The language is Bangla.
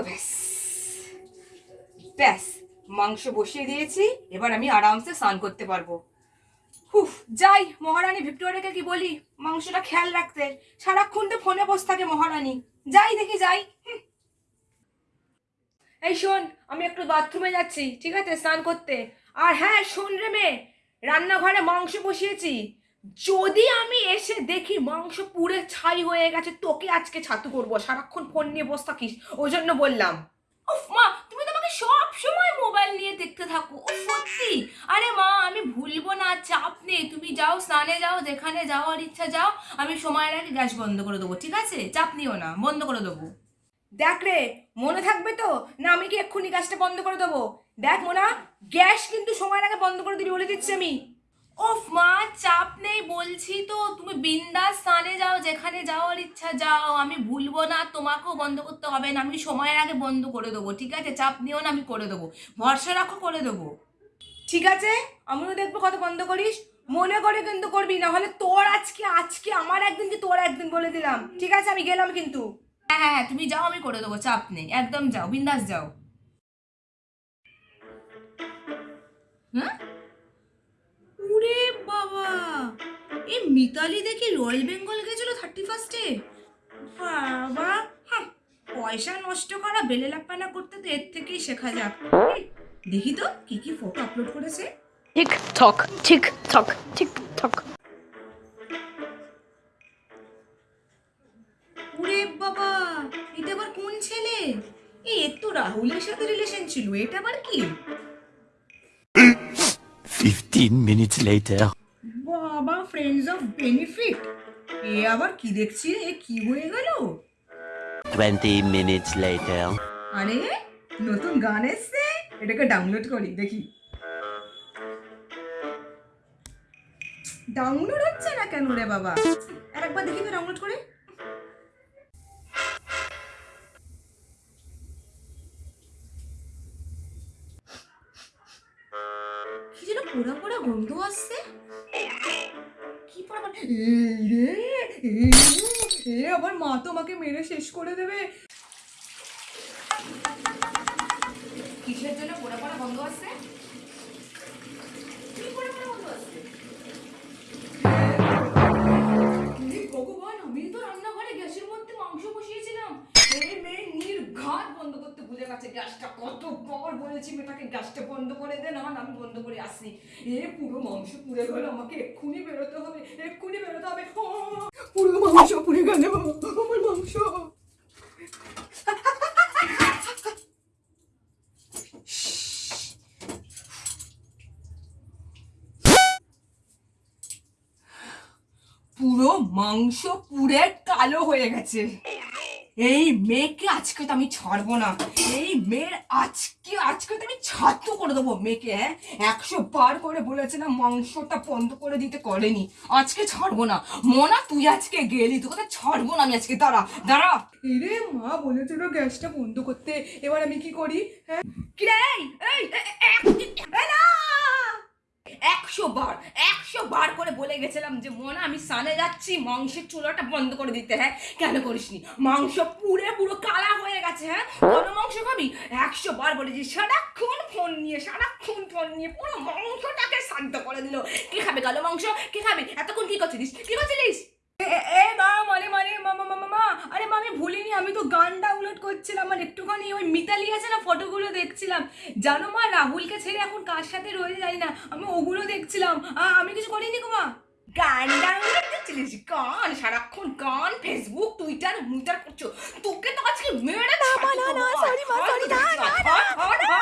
ব্যাস। ব্যাস, মাংস বসিয়ে দিয়েছি, এবার আমি আরামসে স্নান করতে পারব। হুফ, যাই, মহারানী ভিক্টোরিয়াকে কি বলি? মাংসটা খেয়াল রাখতে। সারাক্ষণ তো ফোনে বসে থাকে মহারানী। যাই দেখি, যাই। এই শোন, আমি একটু বাথরুমে যাচ্ছি, ঠিক আছে, স্নান করতে। আর হ্যাঁ শোন রে মেয়ে, রান্নাঘরে মাংস বসিয়েছি। যদি আমি এসে দেখি মাংস পুড়ে ছাই হয়ে গেছে, তোকে আজকে ছাতু করব। সারাক্ষণ ফোন নিয়ে বসে থাকিস। ওই জন্য বললাম। উফ মা, তুমি তো আমাকে সব সময় মোবাইল নিয়ে দেখতে থাকো। ও সত্যি। আরে মা, আমি ভুলবো না, চাপ নেই। তুমি যাও, স্নানে যাও, যেখানে যাওয়ার ইচ্ছা যাও, আমি সময়ের আগে গ্যাস বন্ধ করে দেবো, ঠিক আছে? চাপ নিও না, বন্ধ করে দেবো। দেখ রে, মনে থাকবে তো? না, আমি কি এক্ষুনি গ্যাসটা বন্ধ করে দেবো? দেখ মোনা, গ্যাস কিন্তু সময়ের আগে বন্ধ করে দিবি বলে দিচ্ছি আমি। ওফ মা চাপ নেই বলছি তো তুমি বিন্দাস স্থানে যাও যেখানে যাওয়ার ইচ্ছা যাও আমি ভুলবো না তোমাকেও বন্ধ করতে হবে না আমি সময়ের আগে বন্ধ করে দেবো ঠিক আছে? চাপ নিও না আমি করে দেবো ভরসা রাখো করে দেবো। ঠিক আছে? আমিও দেখব কত বন্ধ করিস। মনে করে কিন্তু করবি না হলে তোর আজকে আজকে আমার একদিন কি তোর একদিন বলে দিলাম। ঠিক আছে? আমি গেলাম কিন্তু। হ্যাঁ হ্যাঁ হ্যাঁ, তুমি যাও আমি করে দেবো চাপ নেই একদম যাও বিন্দাস যাও। মিতালি দেখি রয়্যাল বেঙ্গল গেছিল থার্টি ফার্স্টে? বাবা হ্যাঁ পয়সা নষ্ট করা বেলে লাপানা করতে তো এর থেকেই শেখা যাক। দেখি তো কি কি ফটো আপলোড করেছে। Tick tock, tick tock, tick tock. ওরে বাবা এটা আবার কোন ছেলে? এই এর তো রাহুলের সাথে রিলেশন ছিল এটা আবার কি? 15 minutes later. বাবা ফ্রেন্ডস অফ বেনিফিট এ আবার কি দেখছি? এ কি হয়ে গেল? 20 minutes later. আরে নতুন গান এসছে? এটাকে ডাউনলোড করি দেখি। ডাউনলোড হচ্ছে না কেন রে বাবা? আর একবার দেখি তো ডাউনলোড করে। কি যেন পোড়া পোড়া গন্ধ আসছে। এ আবার মা তো আমাকে মেরে শেষ করে দেবে কিসের জন্য পোড়া পোড়া গন্ধ আসছে গেছে গ্যাসটা কতবার বলেছি, মেয়েটাকে গ্যাসটা বন্ধ করে দে, না আমি বন্ধ করে আসি এ, পুরো মাংস পুড়ে গেল, আমাকে এক্ষুনি বেরোতে হবে, এক্ষুনি বেরোতে হবে। পুরো মাংস পুড়ে গেল, আমার মাংস। পুরো মাংস পুড়ে কালো হয়ে গেছে। এই মেয়েকে আজকে তো আমি ছাড়বো না। এই মেয়ের আজকে আজকে তো আমি ছাত্র করে দেবো মেয়েকে হ্যাঁ? একশো বার করে বলেছে না মাংসটা বন্ধ করে দিতে করেনি। আজকে ছাড়বো না। মনা তুই আজকে গেলি তোকে তো ছাড়বো না আমি আজকে। দাঁড়া দাঁড়া। এরে মা বলেছিল গ্যাসটা বন্ধ করতে। এবার আমি কি করি হ্যাঁ? কি রে এই এই এ- এ- এ- এ না! একশো বার একশো বার করে বলে গেছিলাম যে মন আমি সানে যাচ্ছি, মাংসের চুলাটা বন্ধ করে দিতে হ্যাঁ? কেন করিসনি? মাংস পুরে পুরো কালা হয়ে গেছে হ্যাঁ? কোনো মাংস খাবি? একশো বার বলেছি, সারাক্ষণ ফোন নিয়ে, সারাক্ষণ ফোন নিয়ে পুরো মাংসটাকে শান্ত করে দিল। কে খাবে কালো মাংস? কে খাবে? এতক্ষণ কি করছিলিস? কি করছিলিস? এ- এ মা মানে মানে মামা মামা মা আরে মা আমি ভুলিনি আমি তো গান ডাউনলোড করছিলাম আর একটুখানি ওই মিতালি আছে না ফটোগুলো দেখছিলাম জানো মা রাহুলকে ছেড়ে এখন কার সাথে রয়েছে জানি না আমি ওগুলো দেখছিলাম আমি কিছু করিনি গো মা গান ডাউনলোড দেখছিলিস গান সারাক্ষণ গান ফেসবুক টুইটার মুইটার করছ তোকে তো আজকে মেরে না মা না না সরি মা সরি না না না